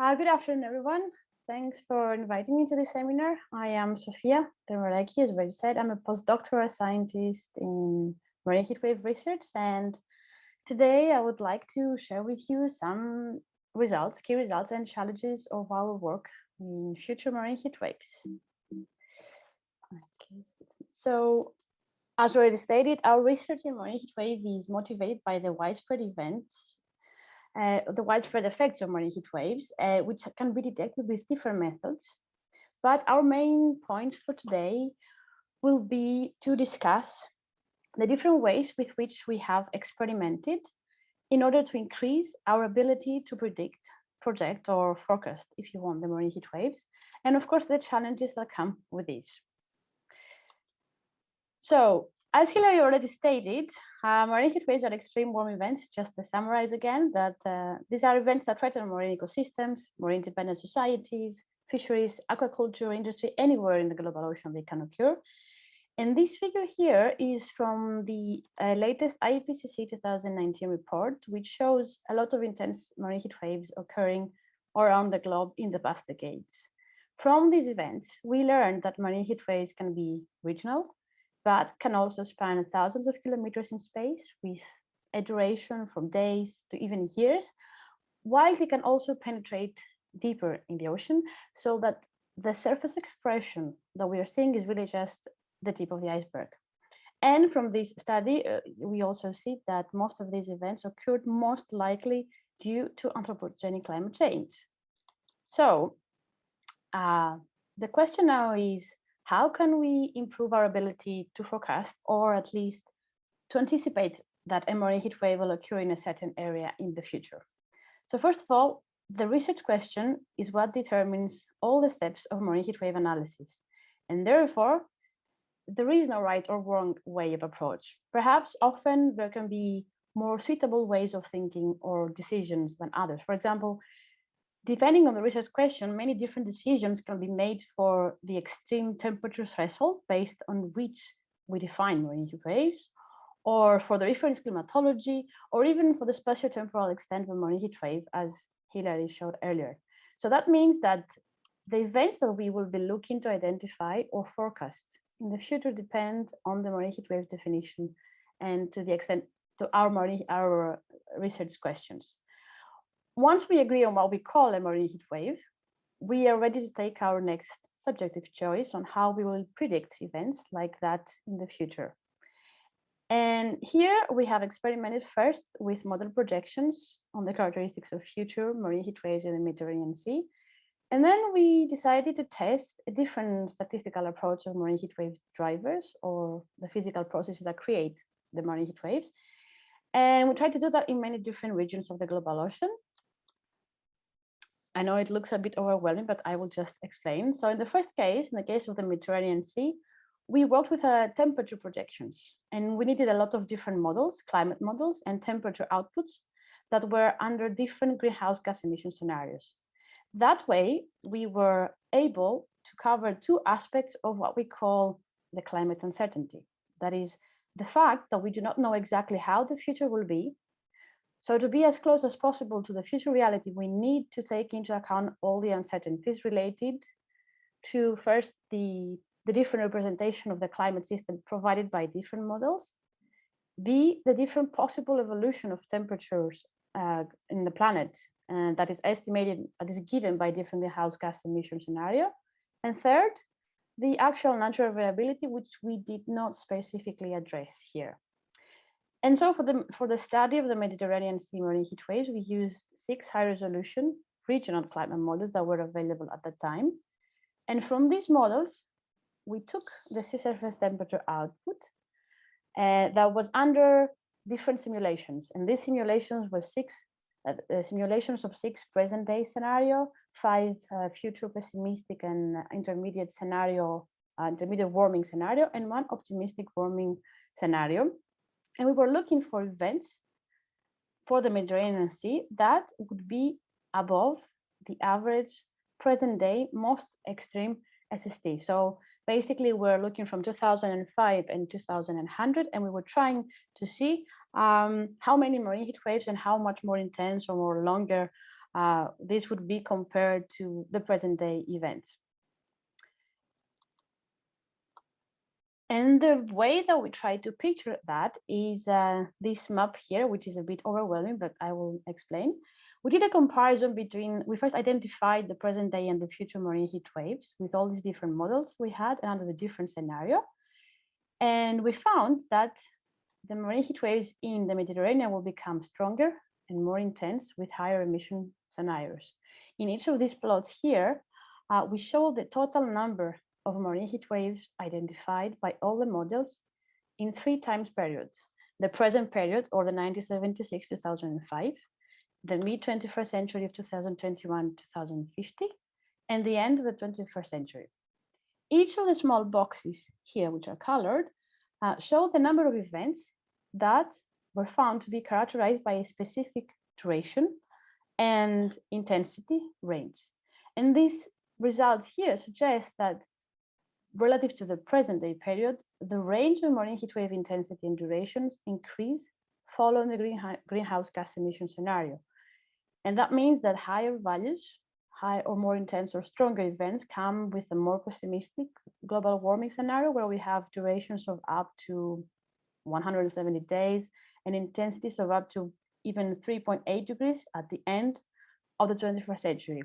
Uh, good afternoon, everyone. Thanks for inviting me to this seminar. I am Sofia Darmaraki, as already said. I'm a postdoctoral scientist in marine heatwave research, and today I would like to share with you some results, key results and challenges of our work in future marine heat waves. Okay. So as already stated, our research in marine heat wave is motivated by the widespread events, uh, the widespread effects of marine heat waves, uh, which can be detected with different methods. But our main point for today will be to discuss the different ways with which we have experimented in order to increase our ability to predict, project or forecast, if you want, the marine heat waves, and of course the challenges that come with this. So as Hilary already stated, uh, marine heat waves are extreme warm events, just to summarize again, that uh, these are events that threaten marine ecosystems, marine dependent societies, fisheries, aquaculture industry, anywhere in the global ocean they can occur. And this figure here is from the uh, latest IPCC 2019 report, which shows a lot of intense marine heat waves occurring around the globe in the past decades. From these events, we learned that marine heat waves can be regional, but can also span thousands of kilometers in space with a duration from days to even years, while they can also penetrate deeper in the ocean so that the surface expression that we are seeing is really just the tip of the iceberg. And from this study, uh, we also see that most of these events occurred most likely due to anthropogenic climate change. So uh, the question now is, how can we improve our ability to forecast or at least to anticipate that a marine heat wave will occur in a certain area in the future? So first of all, the research question is what determines all the steps of marine heat wave analysis. And therefore, there is no right or wrong way of approach. Perhaps often there can be more suitable ways of thinking or decisions than others. For example, depending on the research question, many different decisions can be made for the extreme temperature threshold based on which we define marine heat waves, or for the reference climatology, or even for the spatio-temporal extent of marine heat wave, as Hilary showed earlier. So that means that the events that we will be looking to identify or forecast in the future depend on the marine heat wave definition and to the extent to our marine, our research questions. Once we agree on what we call a marine heat wave, we are ready to take our next subjective choice on how we will predict events like that in the future. And here we have experimented first with model projections on the characteristics of future marine heat waves in the Mediterranean Sea. And then we decided to test a different statistical approach of marine heat wave drivers or the physical processes that create the marine heat waves. And we tried to do that in many different regions of the global ocean. I know it looks a bit overwhelming, but I will just explain. So in the first case, in the case of the Mediterranean Sea, we worked with uh, temperature projections and we needed a lot of different models, climate models and temperature outputs that were under different greenhouse gas emission scenarios. That way, we were able to cover two aspects of what we call the climate uncertainty. That is the fact that we do not know exactly how the future will be so to be as close as possible to the future reality, we need to take into account all the uncertainties related to first the, the different representation of the climate system provided by different models, B, the different possible evolution of temperatures uh, in the planet and that is estimated, that is given by different greenhouse gas emission scenario. And third, the actual natural variability, which we did not specifically address here. And so for the, for the study of the Mediterranean sea marine heat waves, we used six high resolution regional climate models that were available at the time. And from these models, we took the sea surface temperature output uh, that was under different simulations. And these simulations were six uh, simulations of six present day scenario, five uh, future pessimistic and intermediate scenario, uh, intermediate warming scenario, and one optimistic warming scenario. And we were looking for events for the Mediterranean Sea that would be above the average present day most extreme SST. So basically we're looking from 2005 and 2100 and we were trying to see um, how many marine heat waves and how much more intense or more longer uh, this would be compared to the present day event. And the way that we try to picture that is uh, this map here, which is a bit overwhelming, but I will explain. We did a comparison between, we first identified the present day and the future marine heat waves with all these different models we had and under the different scenario. And we found that the marine heat waves in the Mediterranean will become stronger and more intense with higher emission scenarios. In each of these plots here, uh, we show the total number of marine heat waves identified by all the models in three times periods. The present period or the 1976-2005, the mid 21st century of 2021-2050, and the end of the 21st century. Each of the small boxes here, which are colored, uh, show the number of events that were found to be characterized by a specific duration and intensity range. And these results here suggest that relative to the present day period, the range of marine heat wave intensity and durations increase following the greenhouse gas emission scenario. And that means that higher values, high or more intense or stronger events come with a more pessimistic global warming scenario where we have durations of up to 170 days and intensities of up to even 3.8 degrees at the end of the 21st century.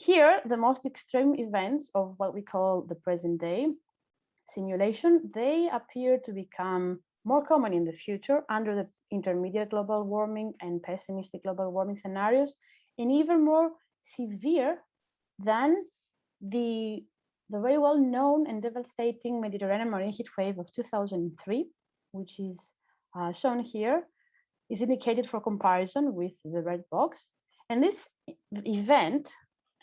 Here, the most extreme events of what we call the present day simulation, they appear to become more common in the future under the intermediate global warming and pessimistic global warming scenarios, and even more severe than the, the very well known and devastating Mediterranean marine heat wave of 2003, which is uh, shown here, is indicated for comparison with the red box. And this event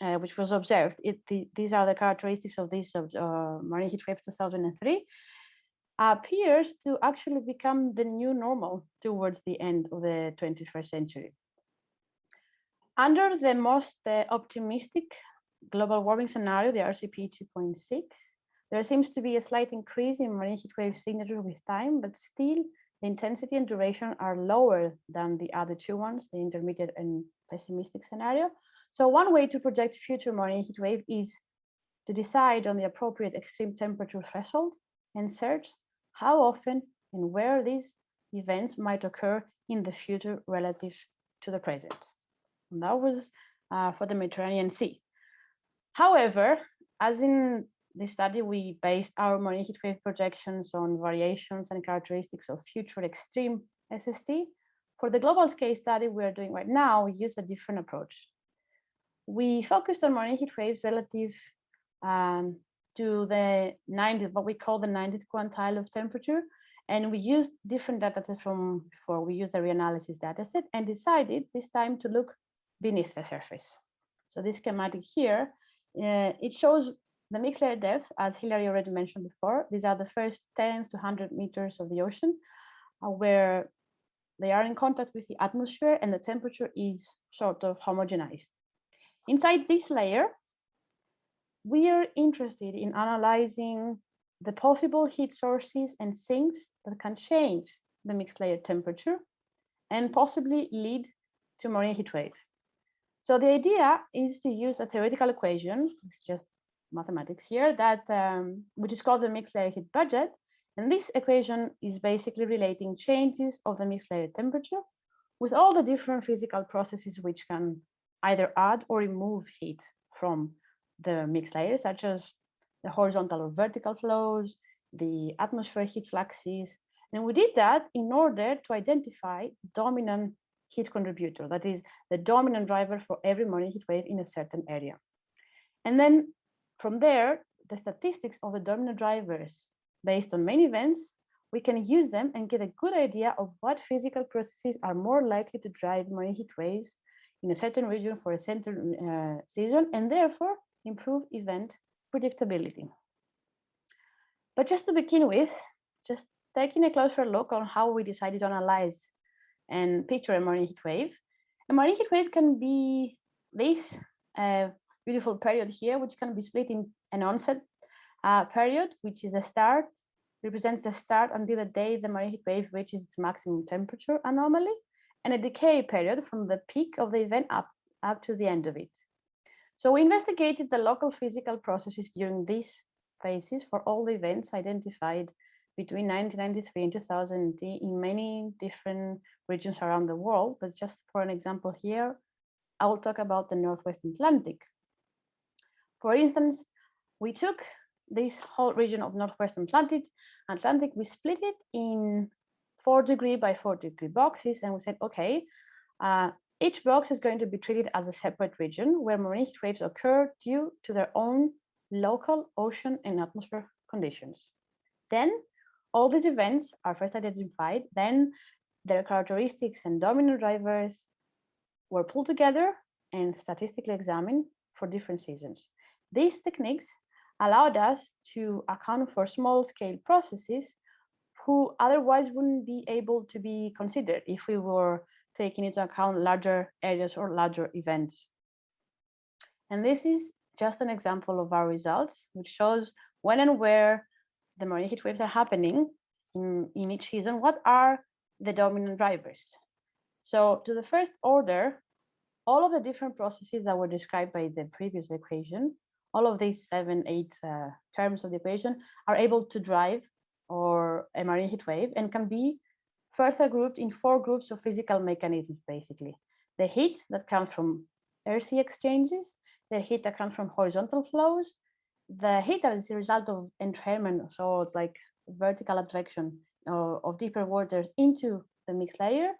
uh, which was observed. It, the, these are the characteristics of this uh, marine heat wave 2003, appears to actually become the new normal towards the end of the 21st century. Under the most uh, optimistic global warming scenario, the RCP 2.6, there seems to be a slight increase in marine heat wave signature with time, but still the intensity and duration are lower than the other two ones, the intermediate and pessimistic scenario. So one way to project future marine heat wave is to decide on the appropriate extreme temperature threshold and search how often and where these events might occur in the future relative to the present. And that was uh, for the Mediterranean Sea. However, as in this study, we based our marine heat wave projections on variations and characteristics of future extreme SST. For the global scale study we are doing right now, we use a different approach we focused on marine heat waves relative um, to the 90th, what we call the 90th quantile of temperature. And we used different data from before. We used the reanalysis dataset and decided this time to look beneath the surface. So this schematic here, uh, it shows the mixed layer depth, as Hilary already mentioned before. These are the first 10 to 100 meters of the ocean, uh, where they are in contact with the atmosphere and the temperature is sort of homogenized. Inside this layer, we are interested in analyzing the possible heat sources and sinks that can change the mixed layer temperature and possibly lead to marine heat wave. So the idea is to use a theoretical equation, it's just mathematics here, that um, which is called the mixed layer heat budget. And this equation is basically relating changes of the mixed layer temperature with all the different physical processes which can either add or remove heat from the mixed layers, such as the horizontal or vertical flows, the atmospheric heat fluxes. And we did that in order to identify the dominant heat contributor, that is the dominant driver for every marine heat wave in a certain area. And then from there, the statistics of the dominant drivers based on main events, we can use them and get a good idea of what physical processes are more likely to drive marine heat waves in a certain region for a certain uh, season and therefore improve event predictability. But just to begin with, just taking a closer look on how we decided to analyze and picture a marine heat wave. A marine heat wave can be this uh, beautiful period here, which can be split in an onset uh, period, which is the start, represents the start until the day the marine heat wave reaches its maximum temperature anomaly, and a decay period from the peak of the event up, up to the end of it. So we investigated the local physical processes during these phases for all the events identified between 1993 and 2000 in many different regions around the world. But just for an example here, I will talk about the Northwest Atlantic. For instance, we took this whole region of Northwest Atlantic, Atlantic, we split it in four degree by four degree boxes. And we said, okay, uh, each box is going to be treated as a separate region where marine heat waves occur due to their own local ocean and atmosphere conditions. Then all these events are first identified, then their characteristics and dominant drivers were pulled together and statistically examined for different seasons. These techniques allowed us to account for small scale processes who otherwise wouldn't be able to be considered if we were taking into account larger areas or larger events. And this is just an example of our results, which shows when and where the marine heat waves are happening in, in each season, what are the dominant drivers. So to the first order, all of the different processes that were described by the previous equation, all of these seven, eight uh, terms of the equation are able to drive or a marine heat wave and can be further grouped in four groups of physical mechanisms, basically. The heat that comes from air-sea exchanges, the heat that comes from horizontal flows, the heat that is a result of entrainment, so it's like vertical advection of, of deeper waters into the mixed layer,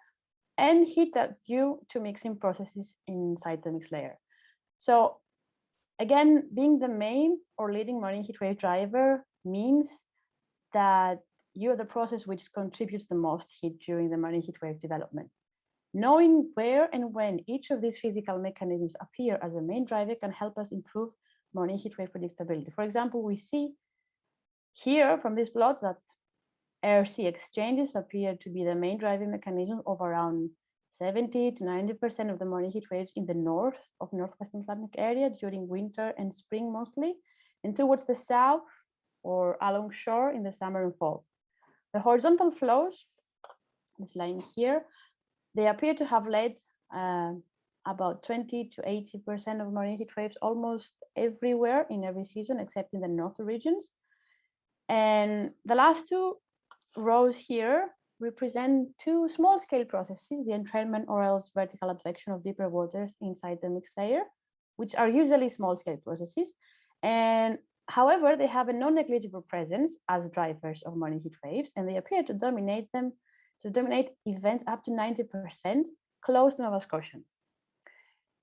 and heat that's due to mixing processes inside the mixed layer. So again, being the main or leading marine heat wave driver means that you're the process which contributes the most heat during the marine heat wave development. Knowing where and when each of these physical mechanisms appear as a main driver can help us improve marine heat wave predictability. For example, we see here from these plots that air-sea exchanges appear to be the main driving mechanism of around 70 to 90% of the marine heat waves in the north of Northwest Atlantic area during winter and spring mostly, and towards the south or along shore in the summer and fall. The horizontal flows, this line here, they appear to have led uh, about 20 to 80% of marine heat waves almost everywhere in every season, except in the north regions. And the last two rows here represent two small scale processes, the entrainment or else vertical advection of deeper waters inside the mixed layer, which are usually small scale processes. And However, they have a non-negligible presence as drivers of marine heat waves, and they appear to dominate them, to dominate events up to 90% close to Nova Scotia.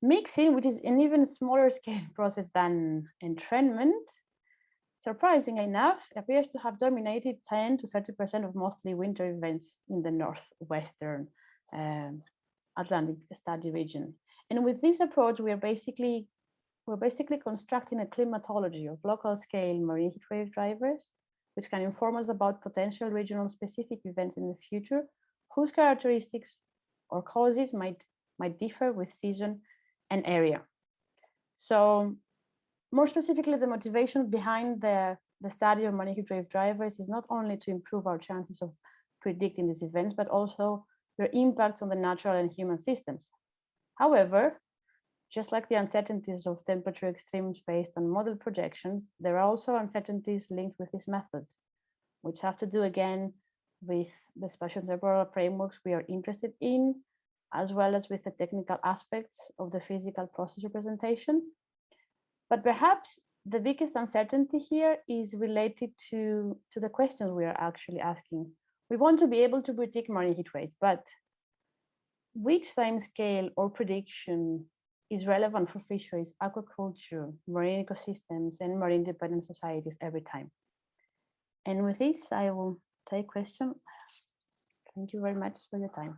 Mixing, which is an even smaller scale process than entrainment, surprisingly enough, appears to have dominated 10 to 30% of mostly winter events in the northwestern um, Atlantic study region. And with this approach, we are basically we're basically constructing a climatology of local scale marine heat wave drivers, which can inform us about potential regional specific events in the future, whose characteristics or causes might, might differ with season and area. So more specifically, the motivation behind the, the study of marine heat wave drivers is not only to improve our chances of predicting these events, but also their impacts on the natural and human systems. However, just like the uncertainties of temperature extremes based on model projections, there are also uncertainties linked with this method, which have to do again with the spatial temporal frameworks we are interested in, as well as with the technical aspects of the physical process representation. But perhaps the biggest uncertainty here is related to, to the questions we are actually asking. We want to be able to predict marine heat waves, but which time scale or prediction is relevant for fisheries, aquaculture, marine ecosystems, and marine dependent societies every time. And with this, I will take question. Thank you very much for your time.